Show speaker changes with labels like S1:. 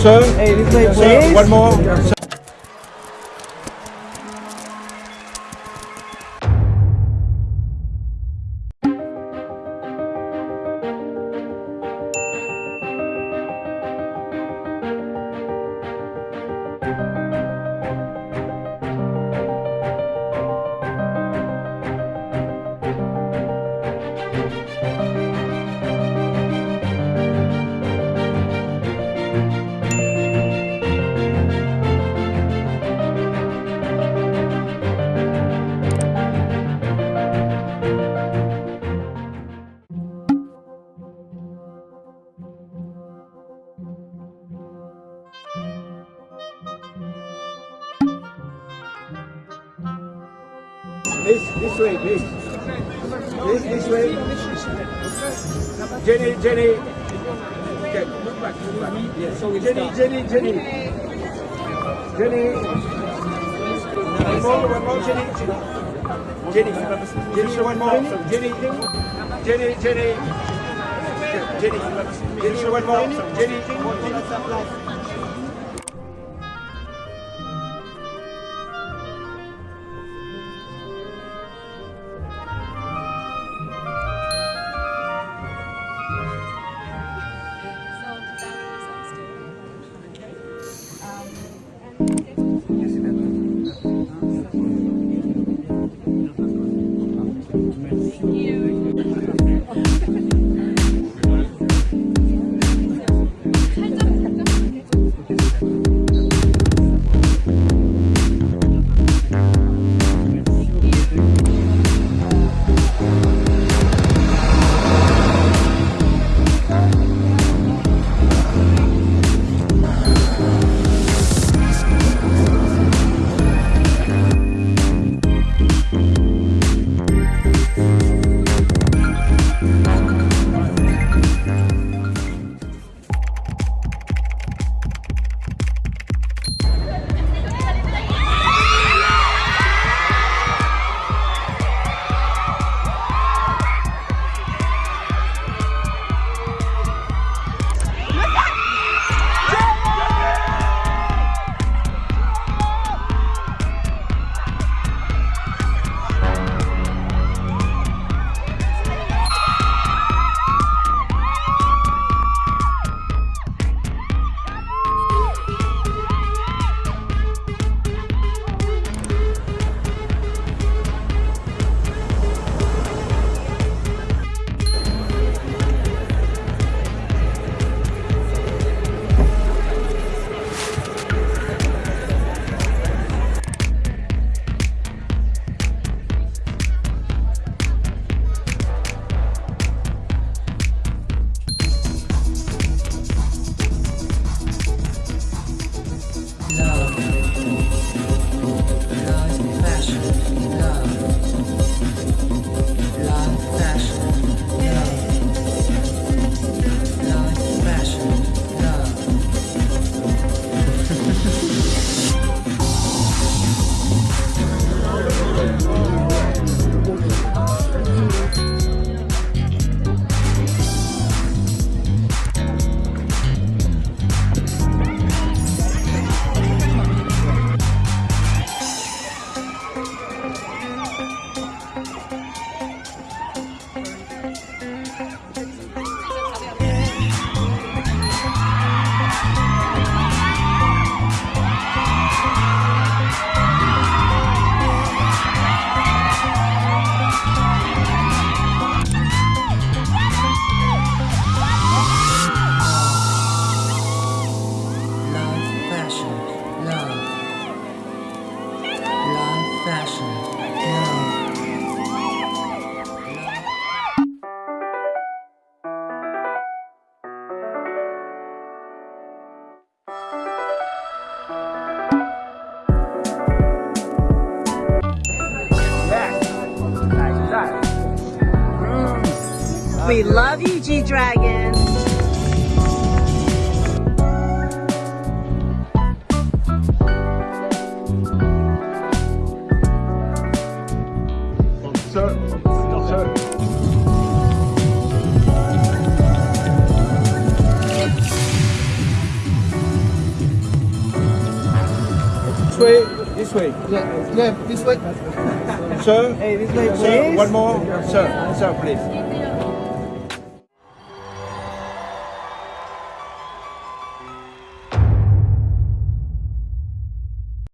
S1: Sir,
S2: Hey, this way,
S1: sir, one more.
S3: This, this way, please. This, this way. Jenny, Jenny. Okay, look back, look back. Yes. So Jenny, Jenny, Jenny. Jenny. One more, one more, Jenny. Jenny. Jenny, one more. Jenny. Jenny, Jenny. Jenny. Jenny, one more. Jenny.
S4: Love. Love,
S2: We love you, G Dragon.
S3: Sir, sir. way, this way.
S1: Yeah, yeah, this way.
S3: Sir,
S1: Hey, this way,
S3: sir, one more. Sir, sir, please.